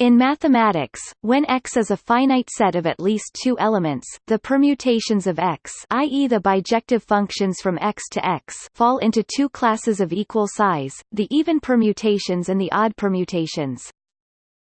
In mathematics, when X is a finite set of at least two elements, the permutations of X i.e. the bijective functions from X to X fall into two classes of equal size, the even permutations and the odd permutations.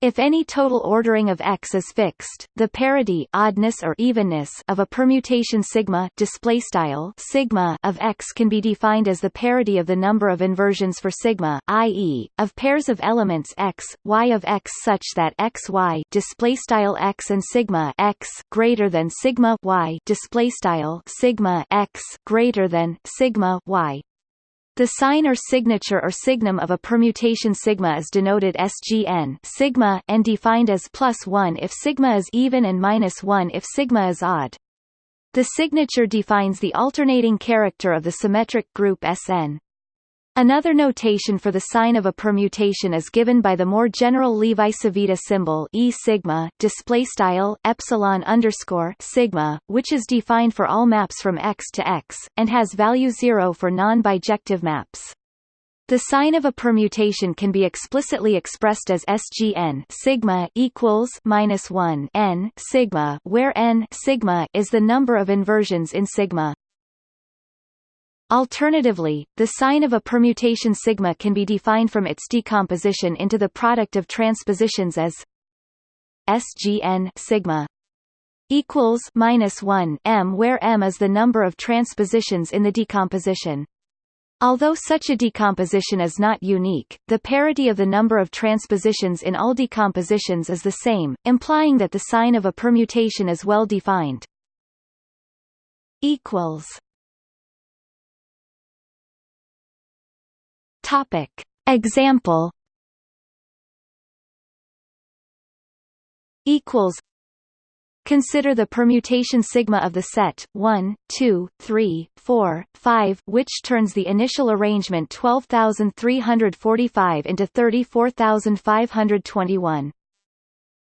If any total ordering of X is fixed, the parity oddness or evenness of a permutation sigma display style sigma of X can be defined as the parity of the number of inversions for sigma, i.e., of pairs of elements X, Y of X such that X Y display style X and sigma X greater than sigma Y display style sigma X greater than sigma Y the sign or signature or signum of a permutation sigma is denoted SGN sigma and defined as plus 1 if sigma is even and minus 1 if sigma is odd. The signature defines the alternating character of the symmetric group Sn. Another notation for the sign of a permutation is given by the more general Levi-Civita symbol E sigma display style epsilon underscore sigma, which is defined for all maps from X to X and has value zero for non-bijective maps. The sign of a permutation can be explicitly expressed as SGN sigma equals minus one n sigma, where n sigma is the number of inversions in sigma. Alternatively, the sign of a permutation sigma can be defined from its decomposition into the product of transpositions as SGN sigma equals minus 1 m where m is the number of transpositions in the decomposition. Although such a decomposition is not unique, the parity of the number of transpositions in all decompositions is the same, implying that the sign of a permutation is well defined. equals Topic. Example equals Consider the permutation sigma of the set 1, 2, 3, 4, 5 which turns the initial arrangement 12345 into 34521.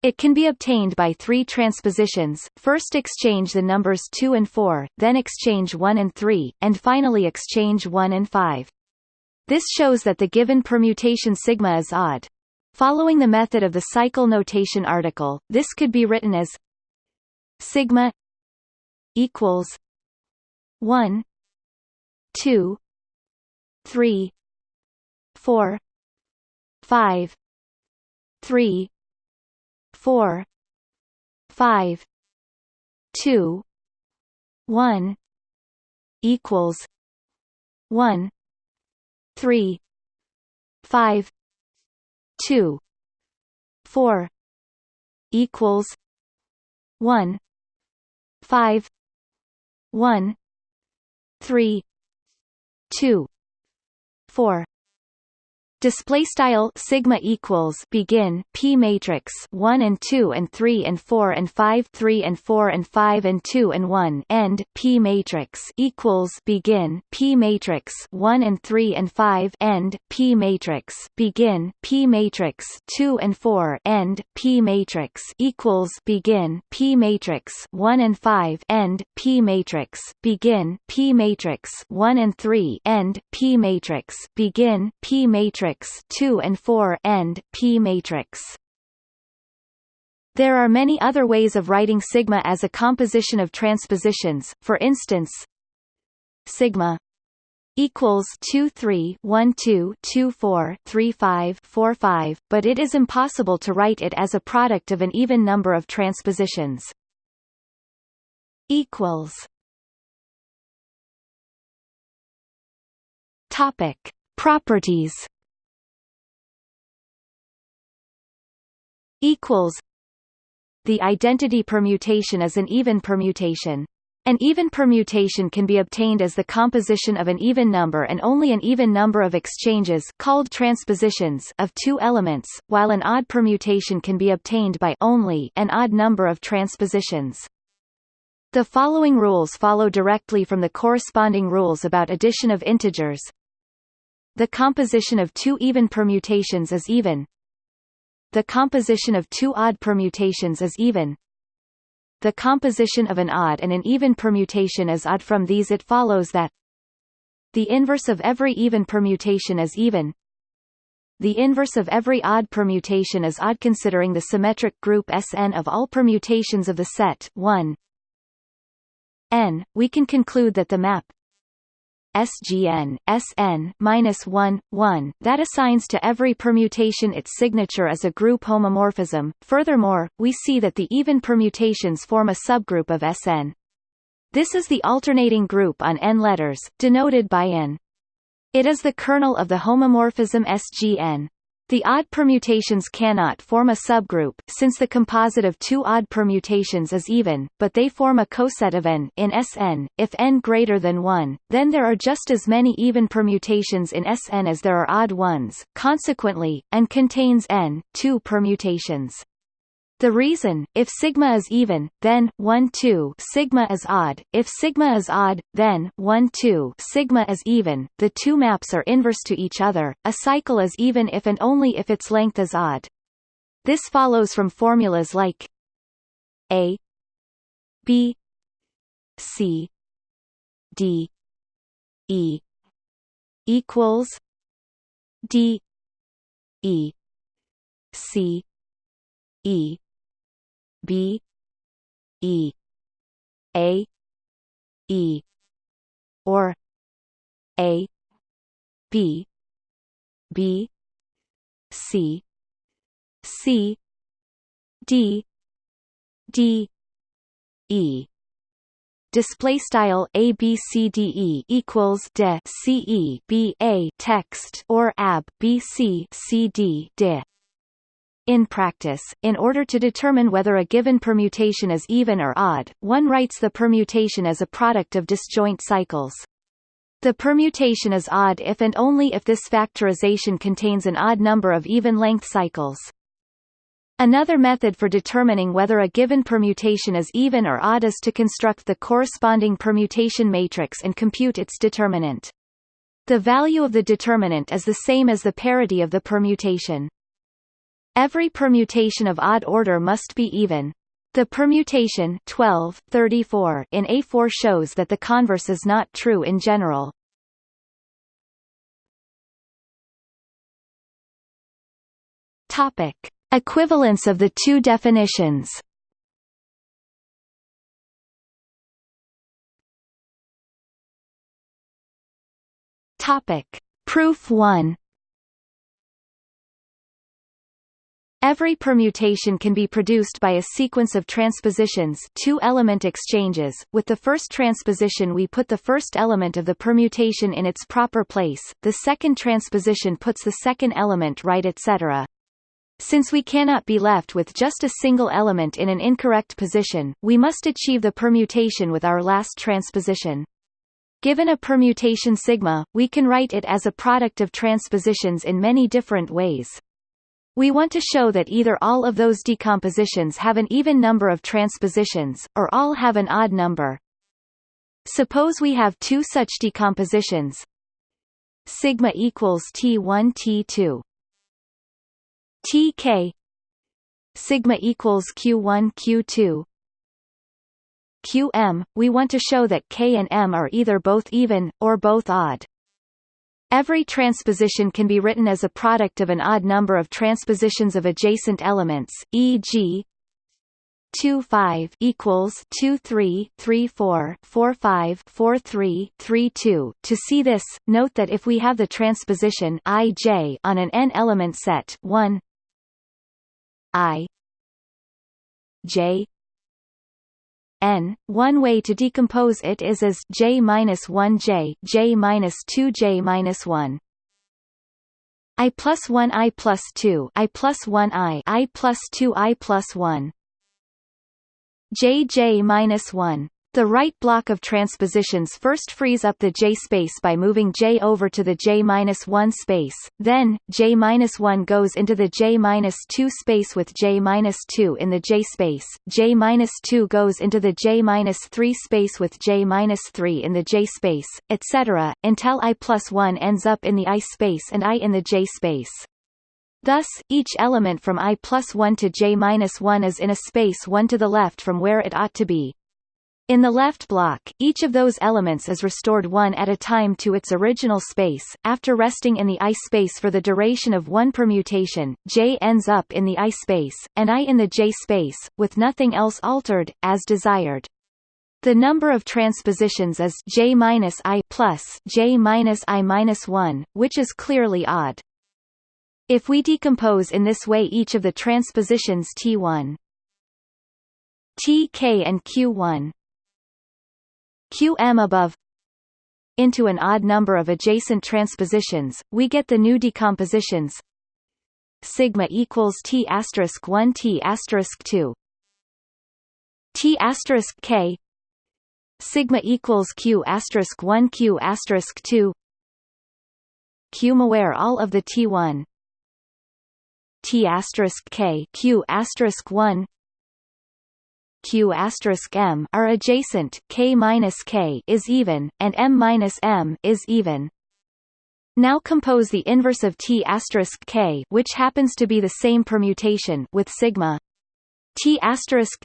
It can be obtained by three transpositions, first exchange the numbers 2 and 4, then exchange 1 and 3, and finally exchange 1 and 5. This shows that the given permutation sigma is odd. Following the method of the cycle notation article, this could be written as sigma equals 1 2 3 4 5 3 4 5 2 1 equals 1 three five two four equals one five one three two four display style sigma equals begin p matrix 1 and 2 and 3 and 4 and 5 3 and 4 and 5 and 2 and 1 end p matrix equals begin p matrix 1 and 3 and 5 end p matrix begin p matrix 2 and 4 end p matrix equals begin p matrix 1 and 5 end p matrix begin p matrix 1 and 3 end p matrix begin p matrix matrix 2 and 4 end P matrix. There are many other ways of writing sigma as a composition of transpositions. For instance, sigma equals 2 3 1 2 2 4 3 5 4 5, but it is impossible to write it as a product of an even number of transpositions. equals Topic: Properties equals The identity permutation is an even permutation. An even permutation can be obtained as the composition of an even number and only an even number of exchanges called transpositions of two elements, while an odd permutation can be obtained by only an odd number of transpositions. The following rules follow directly from the corresponding rules about addition of integers. The composition of two even permutations is even the composition of two odd permutations is even. The composition of an odd and an even permutation is odd from these it follows that the inverse of every even permutation is even. the inverse of every odd permutation is odd considering the symmetric group Sn of all permutations of the set 1 n, we can conclude that the map SGN, SN, minus 1, 1, that assigns to every permutation its signature as a group homomorphism. Furthermore, we see that the even permutations form a subgroup of SN. This is the alternating group on n letters, denoted by n. It is the kernel of the homomorphism SGN. The odd permutations cannot form a subgroup, since the composite of two odd permutations is even, but they form a coset of n in Sn. If n greater than 1, then there are just as many even permutations in Sn as there are odd ones, consequently, n contains n, two permutations. The reason, if sigma is even, then 1 2 sigma is odd. If sigma is odd, then 1 2 sigma is even. The two maps are inverse to each other. A cycle is even if and only if its length is odd. This follows from formulas like a b c d e equals d e c e B E A E or A B B C C D D E. Display style a b c d e equals de c e b a text or ab b c c d de in practice, in order to determine whether a given permutation is even or odd, one writes the permutation as a product of disjoint cycles. The permutation is odd if and only if this factorization contains an odd number of even-length cycles. Another method for determining whether a given permutation is even or odd is to construct the corresponding permutation matrix and compute its determinant. The value of the determinant is the same as the parity of the permutation. Every permutation of odd order must be even. The permutation 12, 34 in A4 shows that the converse is not true in general. Topic: Equivalence of the two definitions. Topic: Proof 1. Every permutation can be produced by a sequence of transpositions two-element exchanges. With the first transposition we put the first element of the permutation in its proper place, the second transposition puts the second element right etc. Since we cannot be left with just a single element in an incorrect position, we must achieve the permutation with our last transposition. Given a permutation sigma, we can write it as a product of transpositions in many different ways. We want to show that either all of those decompositions have an even number of transpositions, or all have an odd number. Suppose we have two such decompositions sigma equals T1 T2 TK sigma equals Q1 Q2 QM, we want to show that K and M are either both even, or both odd. Every transposition can be written as a product of an odd number of transpositions of adjacent elements, e.g. 2 5 equals 2 3 3 4 4 5 4 3 3 2 to see this note that if we have the transposition ij on an n element set 1 i j n. One way to decompose it is as j minus 1 j, j minus 2 j minus 1. i plus 1 i plus 2 i plus 1 i i plus 2 i plus 1. j j minus 1. The right block of transpositions first frees up the J space by moving J over to the J-1 space, then, J-1 goes into the J-2 space with J-2 in the J space, J-2 goes into the J-3 space with J-3 in the J space, etc., until I plus 1 ends up in the I space and I in the J space. Thus, each element from i plus 1 to j minus 1 is in a space 1 to the left from where it ought to be. In the left block, each of those elements is restored one at a time to its original space. After resting in the I space for the duration of one permutation, J ends up in the I space, and I in the J space, with nothing else altered, as desired. The number of transpositions is J minus I plus J minus I minus one, which is clearly odd. If we decompose in this way each of the transpositions T1, Tk and Q1, qm above. Into an odd number of adjacent transpositions, we get the new decompositions. Sigma equals t asterisk 1 t asterisk 2 t asterisk k. Sigma equals q asterisk 1 q asterisk 2 q aware all of the t1 t asterisk k q asterisk 1 q m are adjacent, k k is even, and m m is even. Now compose the inverse of t k, which happens to be the same permutation with sigma T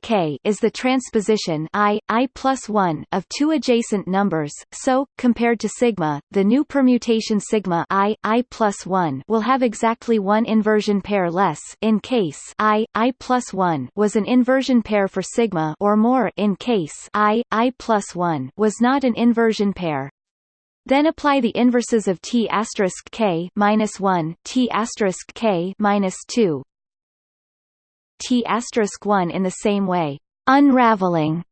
k is the transposition i, i plus 1 of two adjacent numbers, so, compared to sigma, the new permutation sigma i, i plus 1 will have exactly one inversion pair less in case i, i plus 1 was an inversion pair for sigma or more in case i, i plus 1 was not an inversion pair. Then apply the inverses of t k minus 1, t k minus 2, T one in the same way, unraveling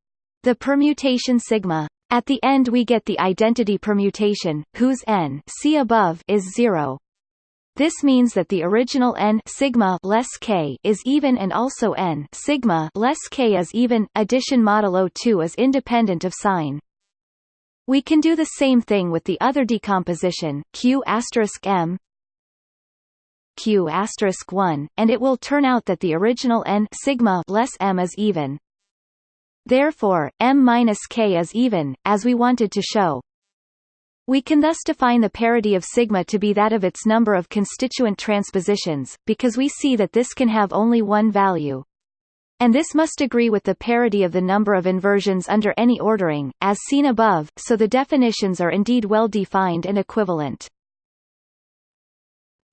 the permutation sigma. At the end we get the identity permutation, whose n see above is zero. This means that the original n sigma less k is even and also n sigma less k is even. Addition modulo 2 is independent of sign. We can do the same thing with the other decomposition q m q asterisk 1, and it will turn out that the original n sigma less m is even. Therefore, m minus k is even, as we wanted to show. We can thus define the parity of sigma to be that of its number of constituent transpositions, because we see that this can have only one value. And this must agree with the parity of the number of inversions under any ordering, as seen above, so the definitions are indeed well defined and equivalent.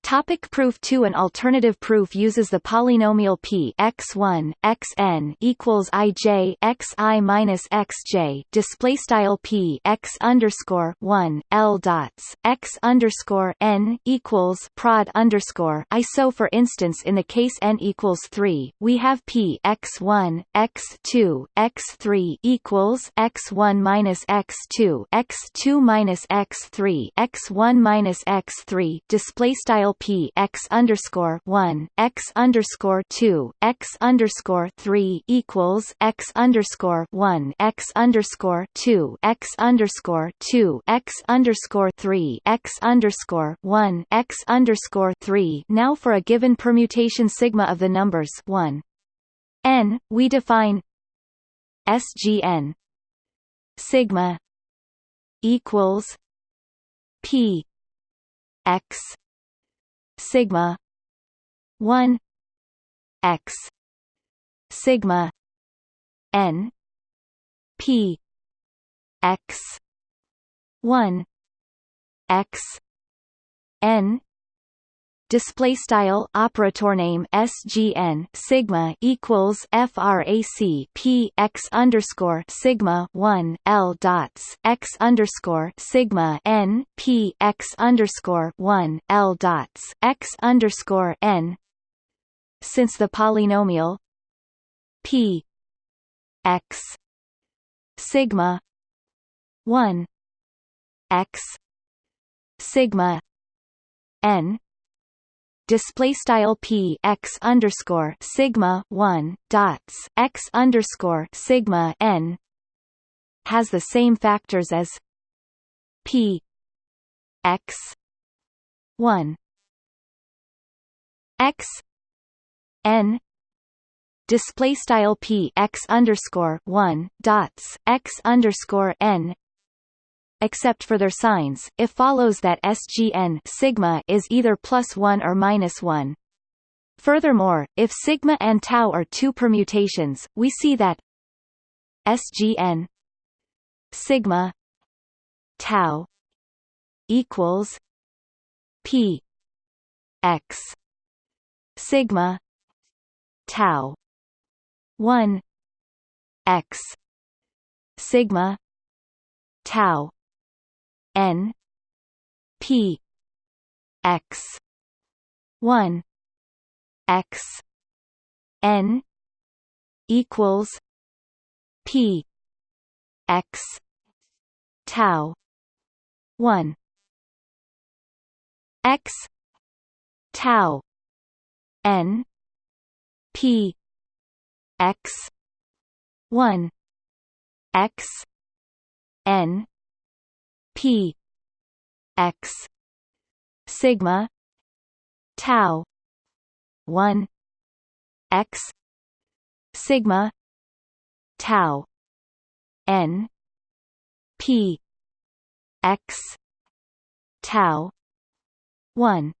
Topic proof 2 An alternative proof uses the polynomial p x1 xn equals ij xi minus xj display style p x underscore 1 l dots x underscore n equals prod underscore i. So, for instance, in the case n equals 3, we have p x1 x2 x3 equals x1 minus x2 x2 minus x3 x1 minus x3 display style p x underscore one x underscore two x underscore three equals x underscore one x underscore two x underscore two x underscore three x underscore one x underscore three. Now for a given permutation sigma of the numbers one n, we define SGN sigma equals P x sigma 1 x sigma n p x 1 x n display style operator name SGN sigma equals frac p x underscore sigma one L dots x underscore sigma n p x underscore one L dots x underscore n. Since the polynomial p x sigma one x sigma n display style p x underscore sigma one dots x underscore sigma n has the same factors as p x one. X n display style p x underscore one dots x underscore n except for their signs, it follows that SGN sigma is either plus 1 or minus 1. Furthermore, if sigma and tau are two permutations, we see that SGN sigma tau equals p x sigma tau 1 x sigma tau n p x 1 x n equals p x tau 1 x tau n p x 1 x n p x sigma tau 1 x sigma tau n p x tau 1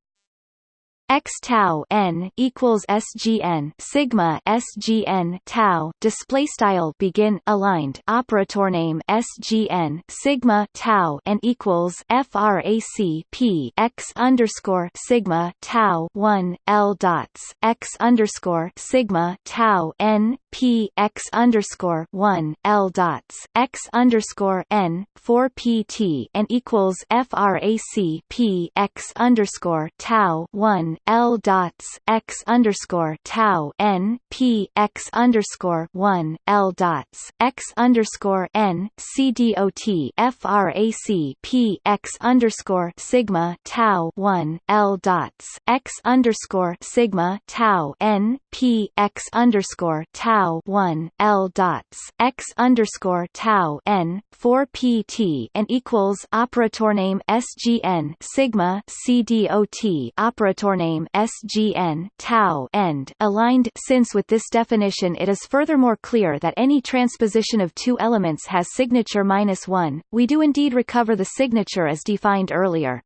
x tau n equals sgn sigma sgn tau display style begin aligned operator name sgn sigma tau n equals frac p x underscore sigma tau 1 l dots x underscore sigma tau n p x underscore 1 l dots x underscore n 4 pt and equals frac p x underscore tau 1 L dots x underscore tau n p x underscore one L dots x underscore n c dot frac p x underscore sigma tau one L dots x underscore sigma tau n p x underscore tau one L dots x underscore tau n four pt and equals operator name sgn sigma c dot operator name name SGN tau end aligned since with this definition it is furthermore clear that any transposition of two elements has signature minus 1, we do indeed recover the signature as defined earlier.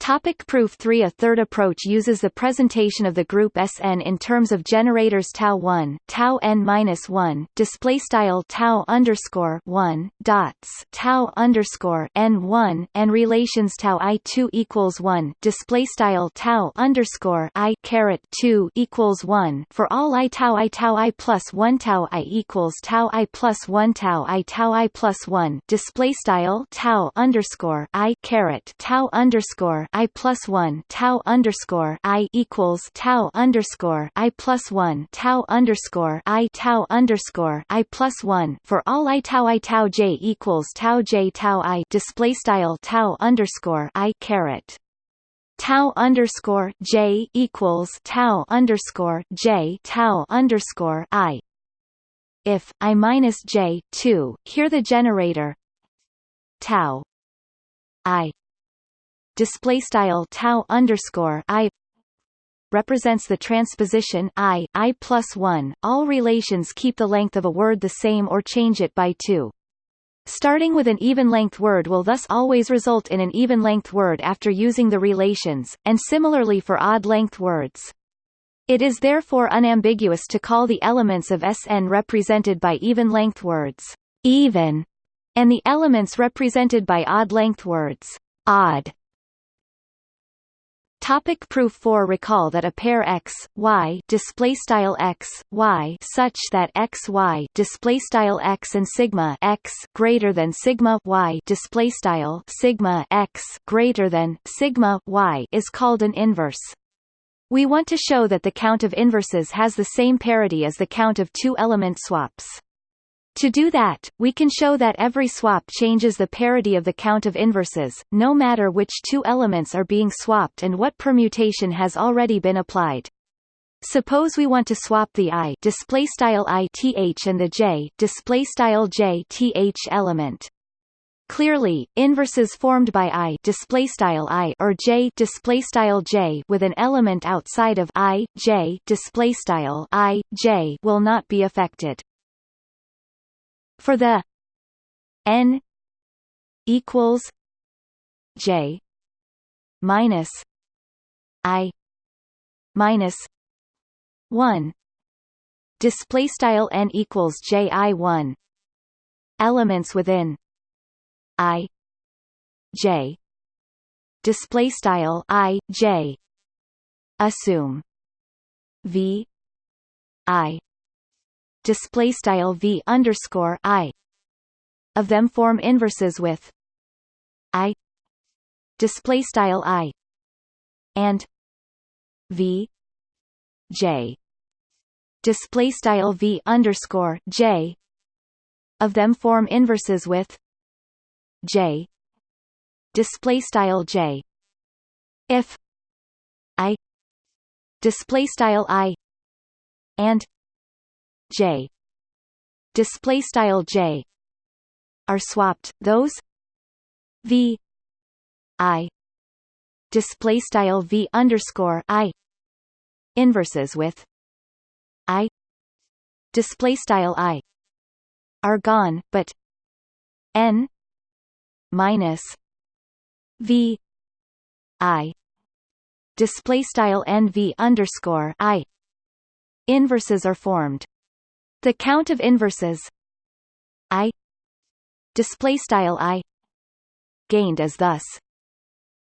Topic proof 3 A third approach uses the presentation of the group Sn in terms of generators tau 1, tau n minus 1, display style tau underscore 1, dots tau underscore n 1, and relations tau i 2 equals 1, display style tau underscore i caret 2 equals 1 for all i tau i tau i plus 1 tau i equals tau i plus 1 tau i tau i plus 1, display style tau underscore i caret tau underscore i plus one tau underscore i equals tau underscore i plus one tau underscore i tau underscore i plus one for all i tau i tau j equals tau j tau i display style tau underscore i caret. Tau underscore j equals tau underscore j tau underscore i. If i minus j two here the generator. Tau. I display style tau underscore i represents the transposition i i plus 1 all relations keep the length of a word the same or change it by 2 Starting with an even-length word will thus always result in an even-length word after using the relations, and similarly for odd-length words. It is therefore unambiguous to call the elements of Sn represented by even-length words even, and the elements represented by odd-length words odd. Topic proof 4 Recall that a pair x, y display style x, y such that x y display style x and sigma x greater than sigma y display style sigma x greater than sigma y is called an inverse. We want to show that the count of inverses has the same parity as the count of two-element swaps. To do that, we can show that every swap changes the parity of the count of inverses, no matter which two elements are being swapped and what permutation has already been applied. Suppose we want to swap the i display style i th and the j display style j th element. Clearly, inverses formed by i display style i or j display style j with an element outside of i j display style i j will not be affected. For the n equals j minus i minus one. Display style n equals j i one. Elements within i j. Display style i j. Assume v i display style v underscore i. Of them form inverses with i. Display style i. And v. J. Display style v underscore j. Of them form inverses with j. Display style j. If i. Display style i. And j. Display style j. Are swapped. Those v i display style v underscore i inverses with i display style i are gone but n minus v i display style nv underscore i inverses are formed the count of inverses. I. Display style i. Gained is thus.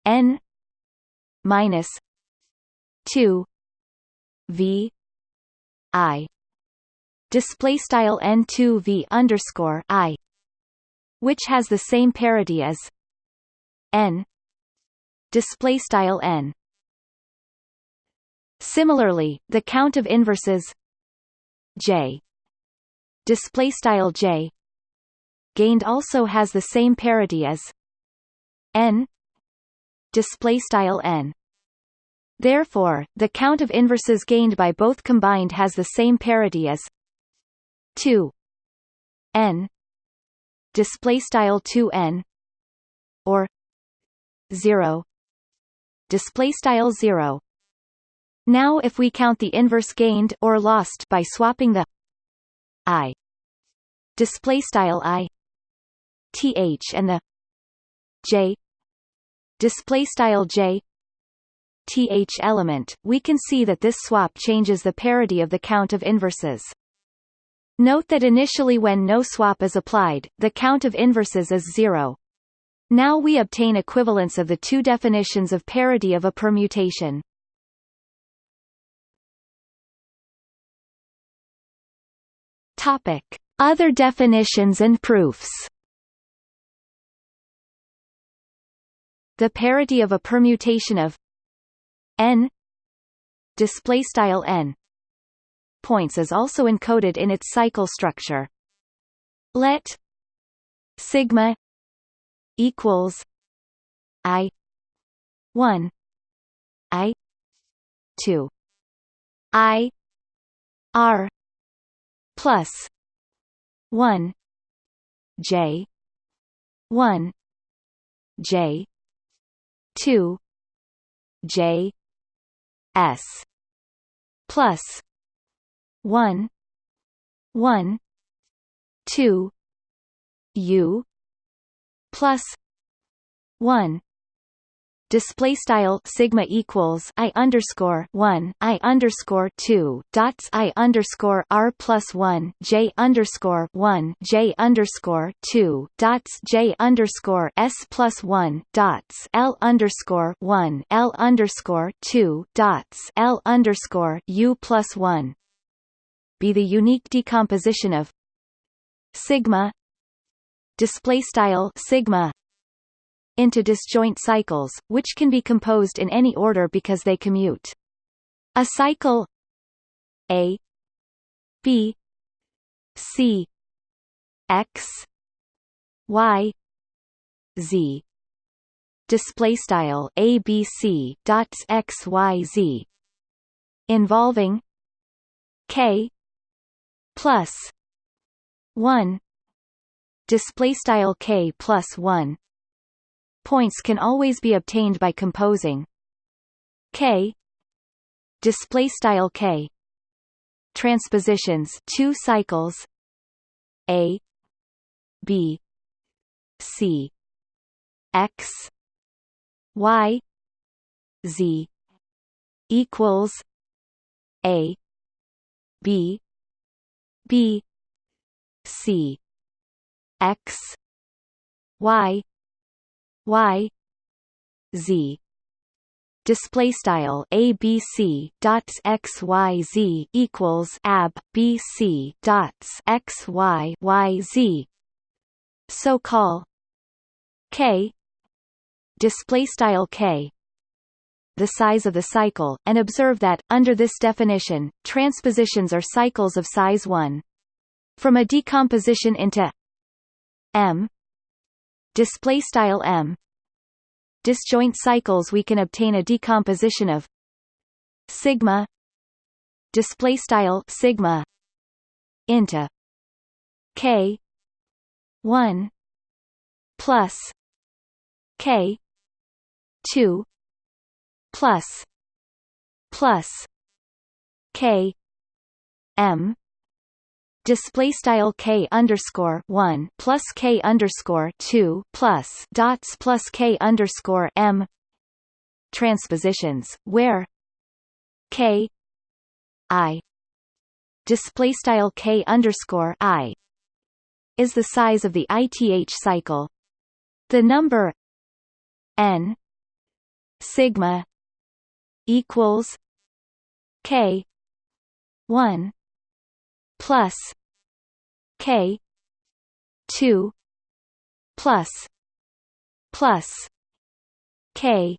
N. Minus 2 v i. Display style n2 v underscore i which has the same parity as n. Display style n. Similarly the count of inverses j display style j. Gained also has the same parity as n. Display style n. Therefore the count of inverses gained by both combined has the same parity as 2 n. Display style 2n or 0 display style 0 now if we count the inverse gained or lost by swapping the i. Display style i. Th and the j. Display style j. Th element. We can see that this swap changes the parity of the count of inverses. Note that initially when no swap is applied, the count of inverses is zero. Now we obtain equivalence of the two definitions of parity of a permutation. Topic: Other definitions and proofs. The parity of a permutation of n display style n points is also encoded in its cycle structure. Let sigma equals i 1 i 2 i r plus 1 j 1 j 2 j s plus one one two U plus one display style sigma equals i underscore one i underscore two dots i underscore r plus one j underscore one j underscore two dots j underscore s plus one dots l underscore one l underscore two dots l underscore u plus one. Be the unique decomposition of sigma display style sigma into disjoint cycles which can be composed in any order because they commute. A cycle a b c x y z. Display style abc dots x y z. Involving k plus 1 display style k plus 1 points can always be obtained by composing k display style k transpositions two cycles a b c x y z equals a b B C x y y z. Display style abc dots x y z equals ab bc dots x y y z. So call k. Display style k. The size of the cycle and observe that under this definition transpositions are cycles of size 1 from a decomposition into m display style m. Disjoint cycles we can obtain a decomposition of sigma display style sigma into k 1 plus k 2 plus plus k m display style k underscore one plus k underscore two plus dots plus k underscore m transpositions where k i display style k underscore i is the size of the ith cycle. The number n sigma equals k 1 plus K two plus plus K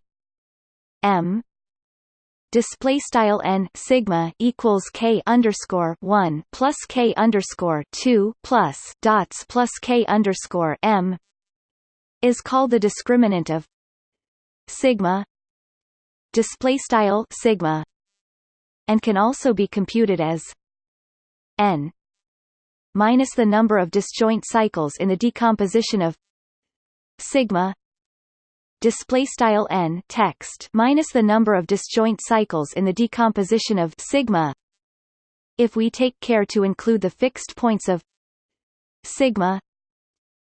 M display style n sigma equals k underscore one plus k underscore two plus dots plus k underscore m is called the discriminant of sigma display style sigma and can also be computed as n minus the number of disjoint cycles in the decomposition of sigma display style n text minus the number of disjoint cycles in the decomposition of sigma if we take care to include the fixed points of sigma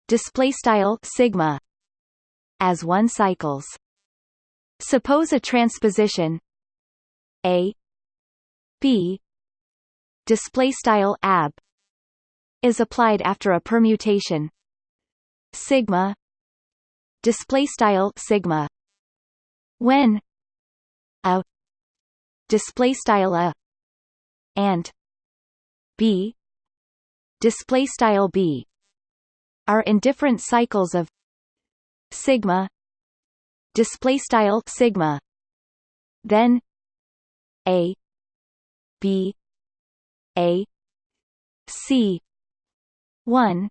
display style sigma as one cycles. Suppose a transposition a b display style ab is applied after a permutation. Sigma display style sigma. When a display style a and b display style b are in different cycles of sigma display style sigma. Then a b a C one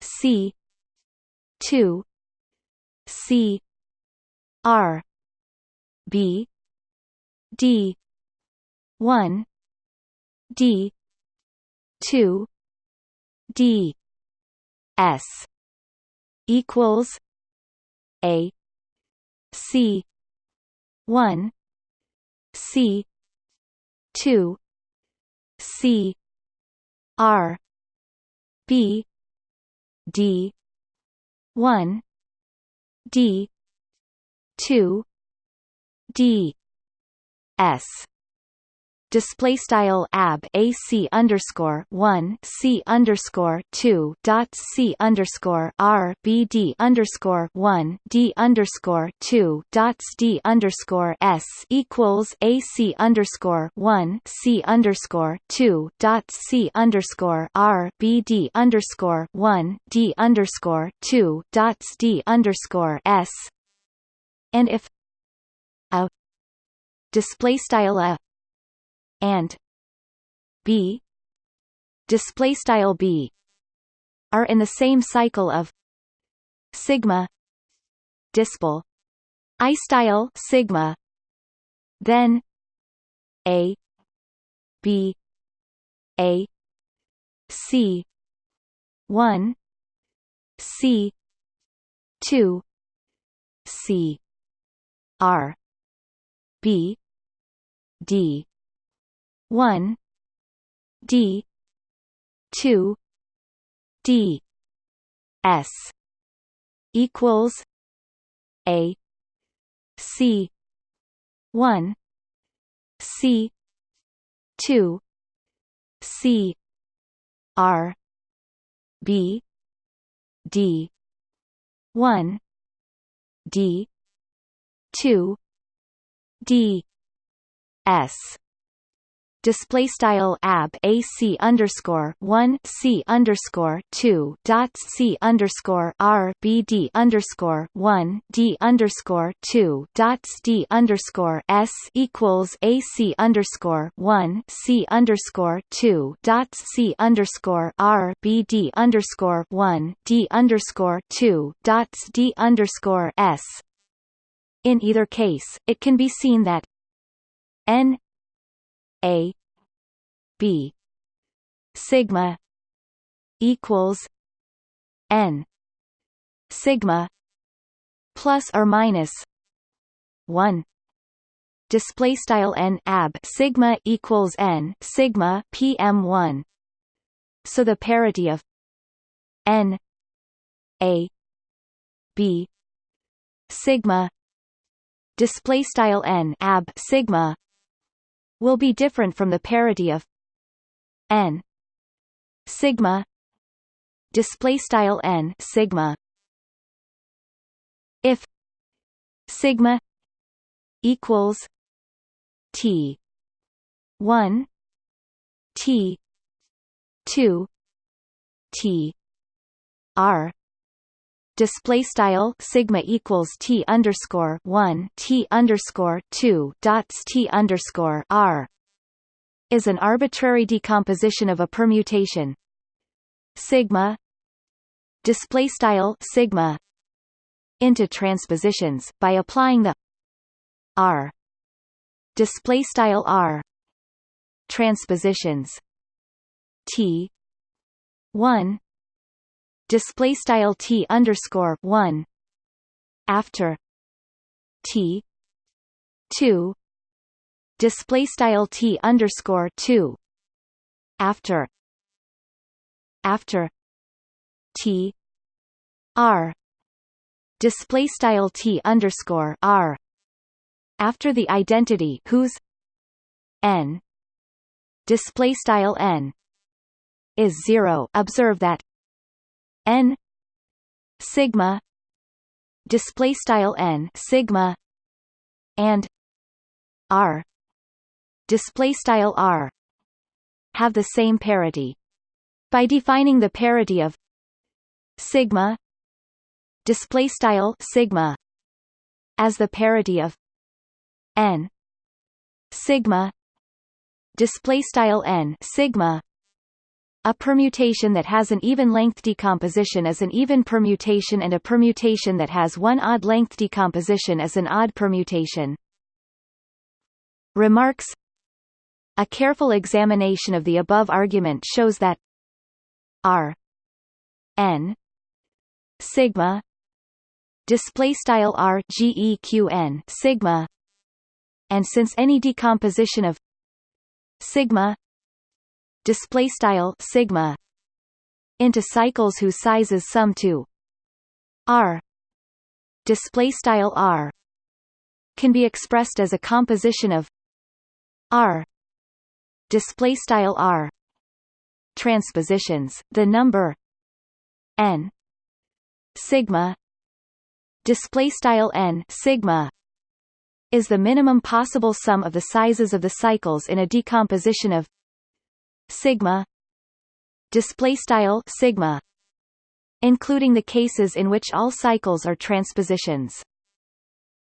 C two C R B D one D two D S equals A C one C two C R B D one D two D S display style ab ac underscore one c underscore two dots c underscore r b d underscore one d underscore two dots d underscore s equals ac underscore one c underscore two dots c underscore r b d underscore one d underscore two dots d underscore s. And if a display style a and b. Display style b are in the same cycle of sigma dispel i style sigma then a b a c 1 c 2 c r b d one D two D S equals A C one C two C R B d 1 d 2 d s display style ab ac underscore one c underscore two dots c underscore r b d underscore one d underscore two dots d underscore s equals ac underscore one c underscore two dots c underscore r b d underscore one d underscore two dots d underscore s. In either case, it can be seen that n a b. Sigma equals n. Sigma plus or minus 1 display style n ab. Sigma equals n sigma pm1 so the parity of n a b. Sigma. Display style n ab. Sigma will be different from the parity of n sigma display style n sigma if sigma equals t 1 t 2 t r display style sigma equals t underscore one t underscore two dots t underscore r is an arbitrary decomposition of a permutation. Sigma display style sigma into transpositions by applying the r display style r transpositions t 1 display style t underscore one. After t two. Display style t underscore two. After after t r. Display style t underscore r. After the identity whose n. Display style n. Is zero. Observe that n sigma display style n sigma and r display style r have the same parity. By defining the parity of sigma display style sigma as the parity of n sigma display style n sigma a permutation that has an even-length decomposition is an even permutation and a permutation that has one odd-length decomposition is an odd permutation. Remarks A careful examination of the above argument shows that R n sigma display style sigma and since any decomposition of sigma display style sigma into cycles whose sizes sum to r. Display style r can be expressed as a composition of r. Display style r transpositions the number n sigma. Display style n sigma is the minimum possible sum of the sizes of the cycles in a decomposition of sigma display style sigma including the cases in which all cycles are transpositions.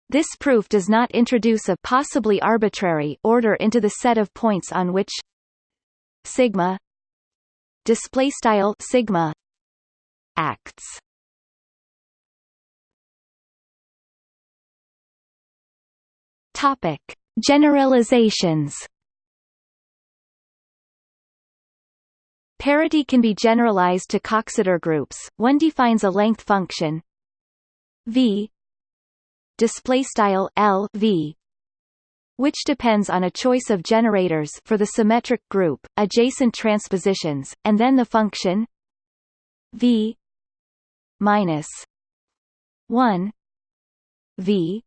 This proof does not introduce a possibly arbitrary order into the set of points on which sigma display style sigma acts. Topic. Generalizations Parity can be generalized to Coxeter groups. One defines a length function v display style L v which depends on a choice of generators for the symmetric group, adjacent transpositions, and then the function v minus 1 v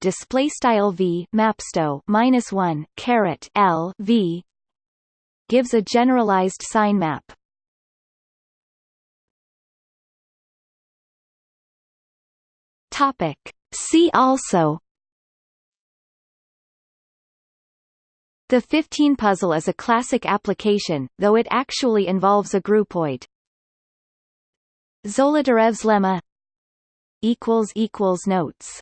display style v mapsto minus 1 caret L v gives a generalized sign map. Topic. See also The 15 puzzle is a classic application, though it actually involves a groupoid. Zolotarev's lemma Notes